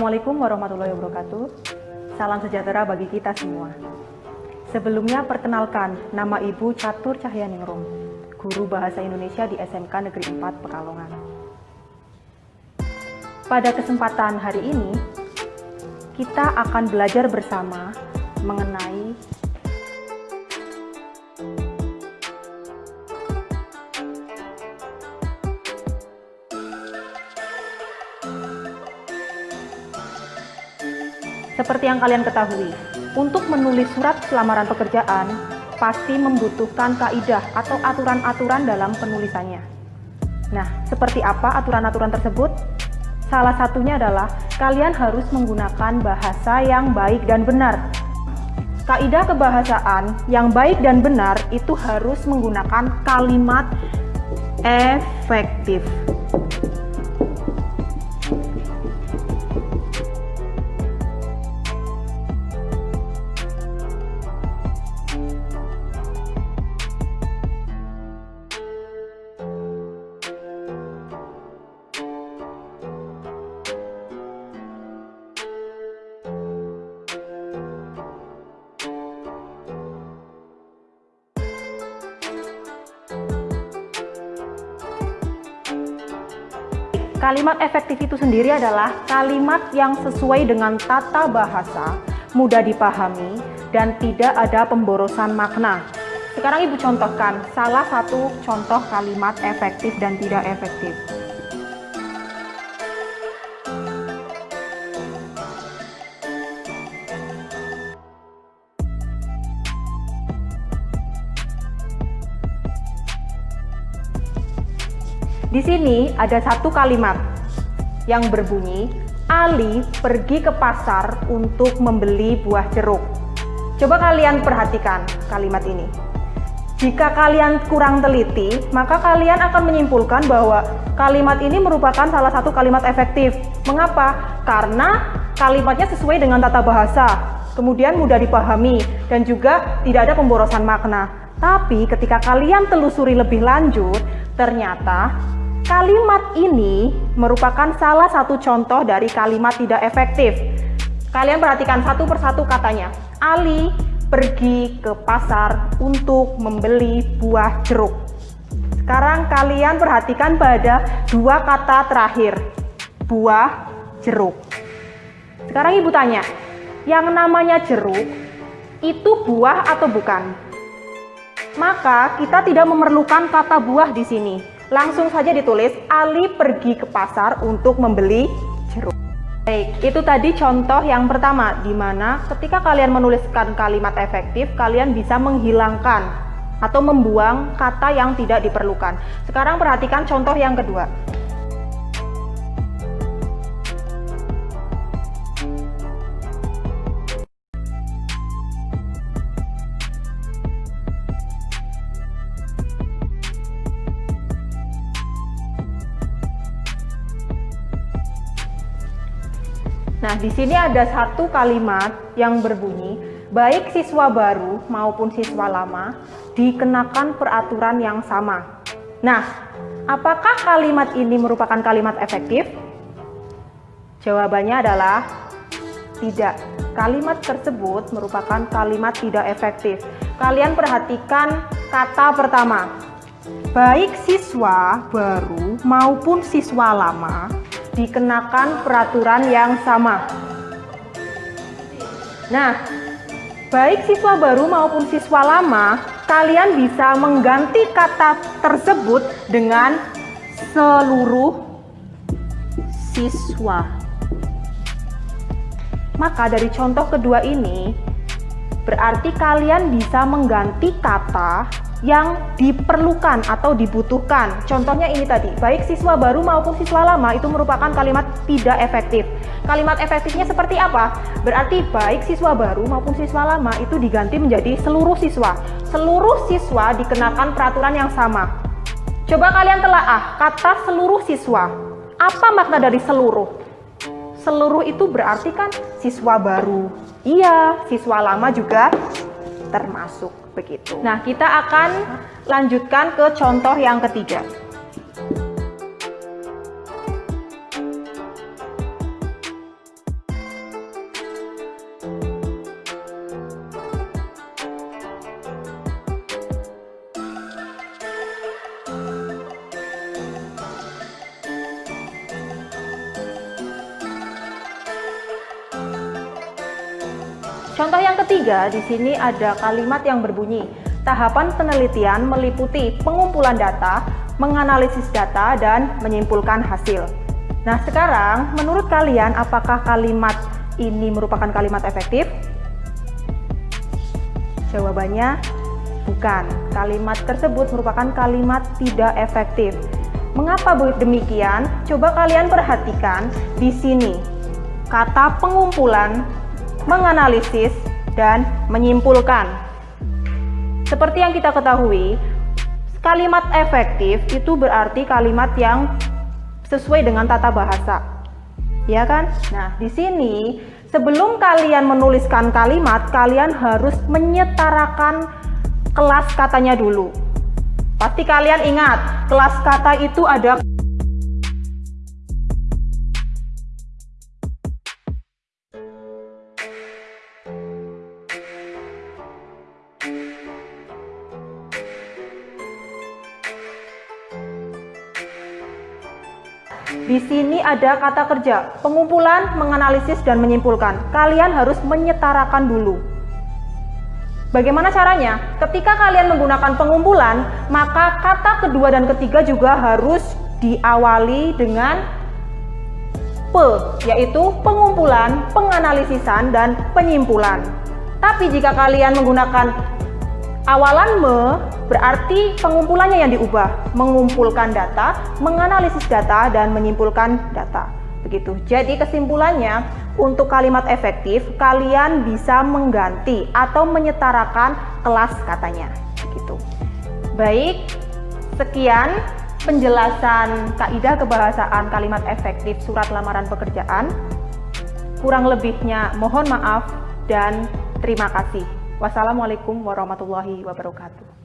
Assalamualaikum warahmatullahi wabarakatuh. Salam sejahtera bagi kita semua. Sebelumnya perkenalkan, nama Ibu Catur Cahyaningrum, Guru Bahasa Indonesia di SMK Negeri 4 Pekalongan. Pada kesempatan hari ini, kita akan belajar bersama mengenai Seperti yang kalian ketahui, untuk menulis surat lamaran pekerjaan pasti membutuhkan kaidah atau aturan-aturan dalam penulisannya. Nah, seperti apa aturan-aturan tersebut? Salah satunya adalah kalian harus menggunakan bahasa yang baik dan benar. Kaidah kebahasaan yang baik dan benar itu harus menggunakan kalimat efektif. Kalimat efektif itu sendiri adalah kalimat yang sesuai dengan tata bahasa, mudah dipahami, dan tidak ada pemborosan makna. Sekarang Ibu contohkan salah satu contoh kalimat efektif dan tidak efektif. Di sini ada satu kalimat yang berbunyi, Ali pergi ke pasar untuk membeli buah jeruk. Coba kalian perhatikan kalimat ini. Jika kalian kurang teliti, maka kalian akan menyimpulkan bahwa kalimat ini merupakan salah satu kalimat efektif. Mengapa? Karena kalimatnya sesuai dengan tata bahasa, kemudian mudah dipahami, dan juga tidak ada pemborosan makna. Tapi ketika kalian telusuri lebih lanjut, ternyata Kalimat ini merupakan salah satu contoh dari kalimat tidak efektif. Kalian perhatikan satu persatu katanya. Ali pergi ke pasar untuk membeli buah jeruk. Sekarang kalian perhatikan pada dua kata terakhir. Buah jeruk. Sekarang ibu tanya, yang namanya jeruk itu buah atau bukan? Maka kita tidak memerlukan kata buah di sini Langsung saja ditulis, Ali pergi ke pasar untuk membeli jeruk. Baik, itu tadi contoh yang pertama, di mana ketika kalian menuliskan kalimat efektif, kalian bisa menghilangkan atau membuang kata yang tidak diperlukan. Sekarang perhatikan contoh yang kedua. Nah, di sini ada satu kalimat yang berbunyi, baik siswa baru maupun siswa lama dikenakan peraturan yang sama. Nah, apakah kalimat ini merupakan kalimat efektif? Jawabannya adalah tidak. Kalimat tersebut merupakan kalimat tidak efektif. Kalian perhatikan kata pertama. Baik siswa baru maupun siswa lama dikenakan peraturan yang sama. Nah, baik siswa baru maupun siswa lama, kalian bisa mengganti kata tersebut dengan seluruh siswa. Maka dari contoh kedua ini, berarti kalian bisa mengganti kata yang diperlukan atau dibutuhkan. Contohnya ini tadi, baik siswa baru maupun siswa lama itu merupakan kalimat tidak efektif. Kalimat efektifnya seperti apa? Berarti baik siswa baru maupun siswa lama itu diganti menjadi seluruh siswa. Seluruh siswa dikenakan peraturan yang sama. Coba kalian telaah kata seluruh siswa. Apa makna dari seluruh? Seluruh itu berarti kan siswa baru. Iya, siswa lama juga termasuk begitu. Nah, kita akan lanjutkan ke contoh yang ketiga. Contoh yang ketiga, di sini ada kalimat yang berbunyi, tahapan penelitian meliputi pengumpulan data, menganalisis data, dan menyimpulkan hasil. Nah, sekarang menurut kalian apakah kalimat ini merupakan kalimat efektif? Jawabannya bukan. Kalimat tersebut merupakan kalimat tidak efektif. Mengapa demikian? Coba kalian perhatikan di sini. Kata pengumpulan, menganalisis, dan menyimpulkan. Seperti yang kita ketahui, kalimat efektif itu berarti kalimat yang sesuai dengan tata bahasa. Ya kan? Nah, di sini sebelum kalian menuliskan kalimat, kalian harus menyetarakan kelas katanya dulu. Pasti kalian ingat, kelas kata itu ada Di sini ada kata kerja, pengumpulan, menganalisis, dan menyimpulkan. Kalian harus menyetarakan dulu. Bagaimana caranya? Ketika kalian menggunakan pengumpulan, maka kata kedua dan ketiga juga harus diawali dengan pe, yaitu pengumpulan, penganalisisan, dan penyimpulan. Tapi jika kalian menggunakan awalan me, berarti pengumpulannya yang diubah, mengumpulkan data, menganalisis data, dan menyimpulkan data. Begitu. Jadi kesimpulannya, untuk kalimat efektif, kalian bisa mengganti atau menyetarakan kelas katanya. Gitu. Baik, sekian penjelasan kaidah kebahasaan kalimat efektif surat lamaran pekerjaan. Kurang lebihnya mohon maaf dan terima kasih. Wassalamualaikum warahmatullahi wabarakatuh.